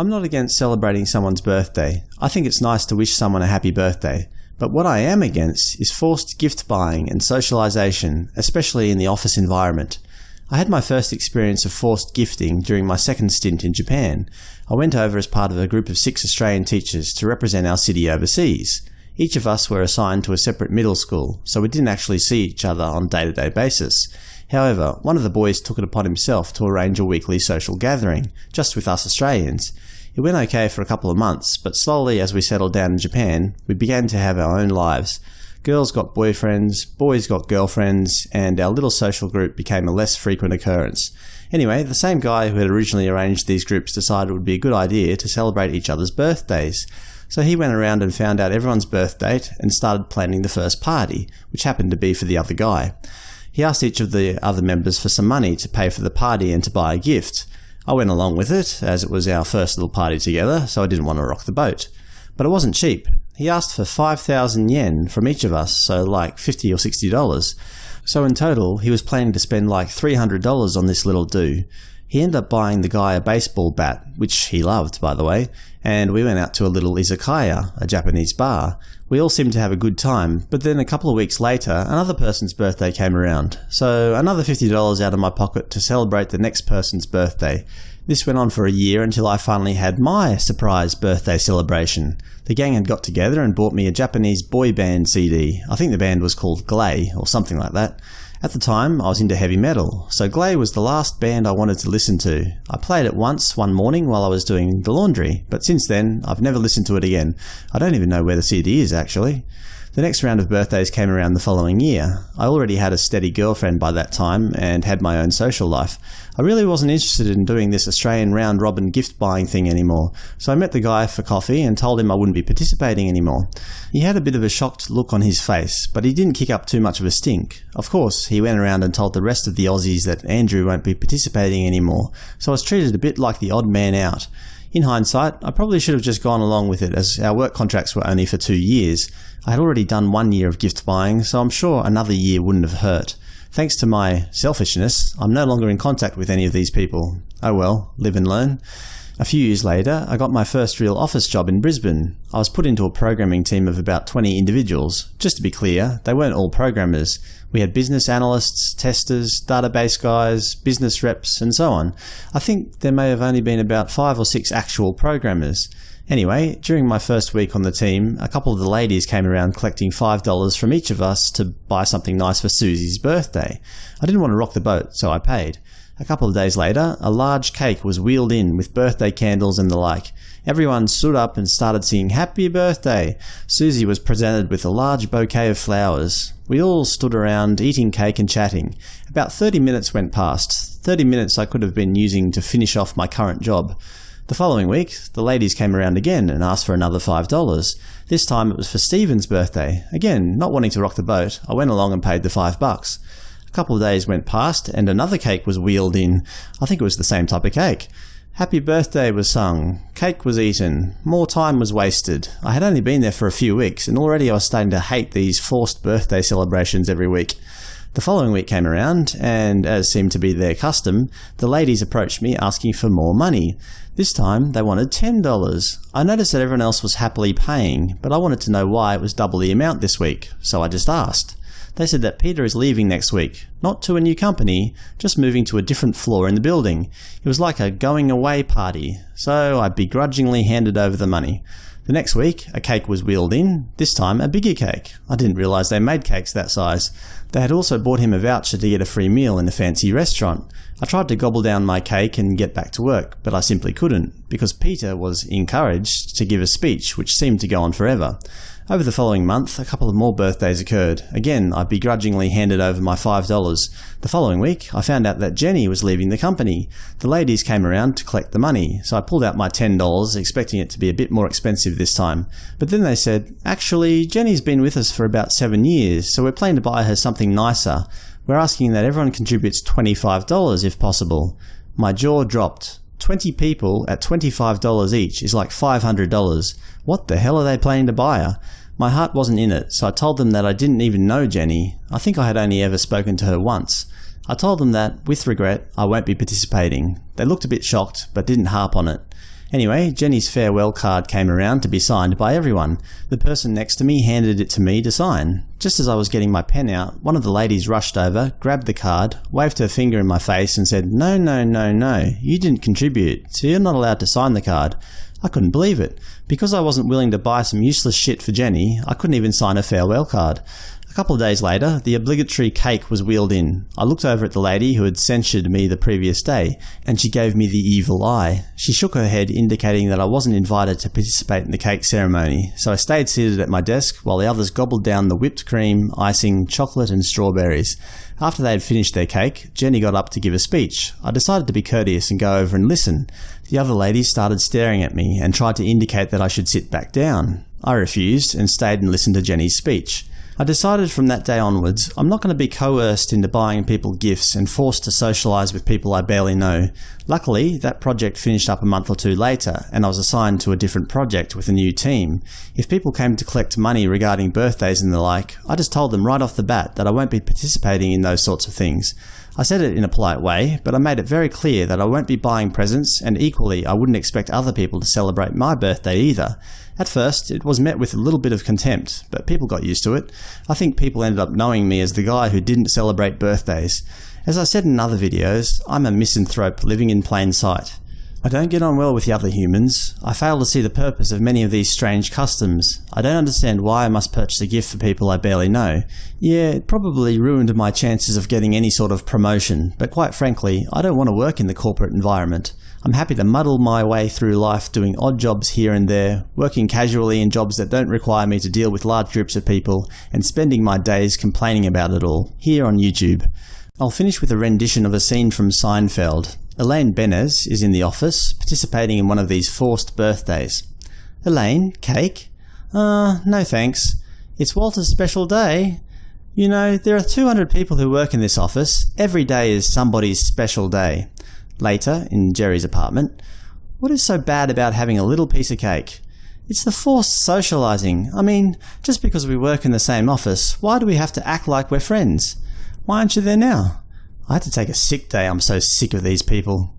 I'm not against celebrating someone's birthday. I think it's nice to wish someone a happy birthday. But what I am against is forced gift buying and socialization, especially in the office environment. I had my first experience of forced gifting during my second stint in Japan. I went over as part of a group of six Australian teachers to represent our city overseas. Each of us were assigned to a separate middle school, so we didn't actually see each other on a day-to-day -day basis. However, one of the boys took it upon himself to arrange a weekly social gathering, just with us Australians. It went okay for a couple of months, but slowly as we settled down in Japan, we began to have our own lives. Girls got boyfriends, boys got girlfriends, and our little social group became a less frequent occurrence. Anyway, the same guy who had originally arranged these groups decided it would be a good idea to celebrate each other's birthdays. So he went around and found out everyone's birth date and started planning the first party, which happened to be for the other guy. He asked each of the other members for some money to pay for the party and to buy a gift. I went along with it, as it was our first little party together, so I didn't want to rock the boat. But it wasn't cheap. He asked for 5,000 yen from each of us, so like 50 or $60. So in total, he was planning to spend like $300 on this little do. He ended up buying the guy a baseball bat, which he loved, by the way, and we went out to a little izakaya, a Japanese bar. We all seemed to have a good time, but then a couple of weeks later, another person's birthday came around, so another $50 out of my pocket to celebrate the next person's birthday. This went on for a year until I finally had my surprise birthday celebration. The gang had got together and bought me a Japanese boy band CD. I think the band was called Glay, or something like that. At the time, I was into heavy metal, so Glay was the last band I wanted to listen to. I played it once one morning while I was doing the laundry, but since then, I've never listened to it again. I don't even know where the CD is, actually. The next round of birthdays came around the following year. I already had a steady girlfriend by that time and had my own social life. I really wasn't interested in doing this Australian round-robin gift-buying thing anymore, so I met the guy for coffee and told him I wouldn't be participating anymore. He had a bit of a shocked look on his face, but he didn't kick up too much of a stink. Of course, he went around and told the rest of the Aussies that Andrew won't be participating anymore, so I was treated a bit like the odd man out. In hindsight, I probably should have just gone along with it as our work contracts were only for two years. I had already done one year of gift buying, so I'm sure another year wouldn't have hurt. Thanks to my selfishness, I'm no longer in contact with any of these people. Oh well, live and learn. A few years later, I got my first real office job in Brisbane. I was put into a programming team of about 20 individuals. Just to be clear, they weren't all programmers. We had business analysts, testers, database guys, business reps, and so on. I think there may have only been about five or six actual programmers. Anyway, during my first week on the team, a couple of the ladies came around collecting $5 from each of us to buy something nice for Susie's birthday. I didn't want to rock the boat, so I paid. A couple of days later, a large cake was wheeled in with birthday candles and the like. Everyone stood up and started singing Happy Birthday. Susie was presented with a large bouquet of flowers. We all stood around eating cake and chatting. About 30 minutes went past. 30 minutes I could have been using to finish off my current job. The following week, the ladies came around again and asked for another $5. This time it was for Stephen's birthday. Again, not wanting to rock the boat, I went along and paid the 5 bucks. A couple of days went past, and another cake was wheeled in. I think it was the same type of cake. Happy birthday was sung, cake was eaten, more time was wasted. I had only been there for a few weeks, and already I was starting to hate these forced birthday celebrations every week. The following week came around, and as seemed to be their custom, the ladies approached me asking for more money. This time they wanted $10. I noticed that everyone else was happily paying, but I wanted to know why it was double the amount this week, so I just asked. They said that Peter is leaving next week, not to a new company, just moving to a different floor in the building. It was like a going away party, so I begrudgingly handed over the money. The next week, a cake was wheeled in, this time a bigger cake. I didn't realise they made cakes that size. They had also bought him a voucher to get a free meal in a fancy restaurant. I tried to gobble down my cake and get back to work, but I simply couldn't, because Peter was encouraged to give a speech which seemed to go on forever. Over the following month, a couple of more birthdays occurred. Again, I begrudgingly handed over my $5. The following week, I found out that Jenny was leaving the company. The ladies came around to collect the money, so I pulled out my $10, expecting it to be a bit more expensive this time. But then they said, actually, Jenny's been with us for about seven years, so we're planning to buy her something nicer. We're asking that everyone contributes $25 if possible. My jaw dropped. 20 people at $25 each is like $500. What the hell are they planning to buy her? My heart wasn't in it, so I told them that I didn't even know Jenny. I think I had only ever spoken to her once. I told them that, with regret, I won't be participating. They looked a bit shocked, but didn't harp on it. Anyway, Jenny's farewell card came around to be signed by everyone. The person next to me handed it to me to sign. Just as I was getting my pen out, one of the ladies rushed over, grabbed the card, waved her finger in my face and said, No, no, no, no, you didn't contribute, so you're not allowed to sign the card. I couldn't believe it. Because I wasn't willing to buy some useless shit for Jenny, I couldn't even sign a farewell card. A couple of days later, the obligatory cake was wheeled in. I looked over at the lady who had censured me the previous day, and she gave me the evil eye. She shook her head indicating that I wasn't invited to participate in the cake ceremony, so I stayed seated at my desk while the others gobbled down the whipped cream, icing, chocolate and strawberries. After they had finished their cake, Jenny got up to give a speech. I decided to be courteous and go over and listen. The other ladies started staring at me and tried to indicate that I should sit back down. I refused and stayed and listened to Jenny's speech. I decided from that day onwards I'm not going to be coerced into buying people gifts and forced to socialise with people I barely know. Luckily, that project finished up a month or two later, and I was assigned to a different project with a new team. If people came to collect money regarding birthdays and the like, I just told them right off the bat that I won't be participating in those sorts of things. I said it in a polite way, but I made it very clear that I won't be buying presents, and equally I wouldn't expect other people to celebrate my birthday either. At first, it was met with a little bit of contempt, but people got used to it. I think people ended up knowing me as the guy who didn't celebrate birthdays. As I said in other videos, I'm a misanthrope living in plain sight. I don't get on well with the other humans. I fail to see the purpose of many of these strange customs. I don't understand why I must purchase a gift for people I barely know. Yeah, it probably ruined my chances of getting any sort of promotion, but quite frankly, I don't want to work in the corporate environment. I'm happy to muddle my way through life doing odd jobs here and there, working casually in jobs that don't require me to deal with large groups of people, and spending my days complaining about it all, here on YouTube. I'll finish with a rendition of a scene from Seinfeld. Elaine Benes is in the office, participating in one of these forced birthdays. Elaine, cake? Uh, no thanks. It's Walter's special day. You know, there are 200 people who work in this office. Every day is somebody's special day. Later, in Jerry's apartment, what is so bad about having a little piece of cake? It's the forced socializing. I mean, just because we work in the same office, why do we have to act like we're friends? Why aren't you there now? I had to take a sick day, I'm so sick of these people.